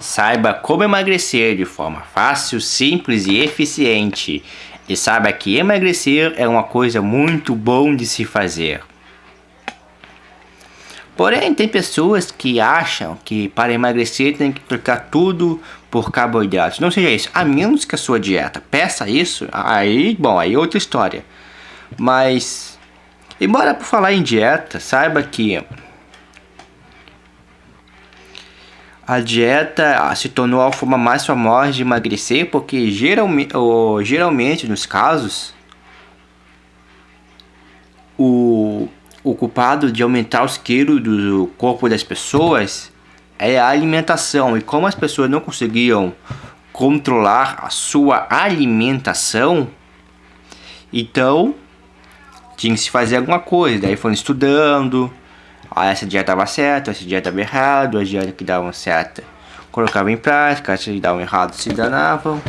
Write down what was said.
Saiba como emagrecer de forma fácil, simples e eficiente. E saiba que emagrecer é uma coisa muito bom de se fazer. Porém, tem pessoas que acham que para emagrecer tem que trocar tudo por carboidratos. Não seja isso, a menos que a sua dieta peça isso, aí, bom, aí é outra história. Mas, embora por falar em dieta, saiba que a dieta se tornou a forma mais famosa de emagrecer porque geralmente, geralmente nos casos o o culpado de aumentar os quilos do corpo das pessoas é a alimentação. E como as pessoas não conseguiam controlar a sua alimentação, então tinha que se fazer alguma coisa. Daí foram estudando, ah, essa dieta estava certa, essa dieta estava errada, as dietas que davam certa colocavam em prática, as que davam errado se danavam.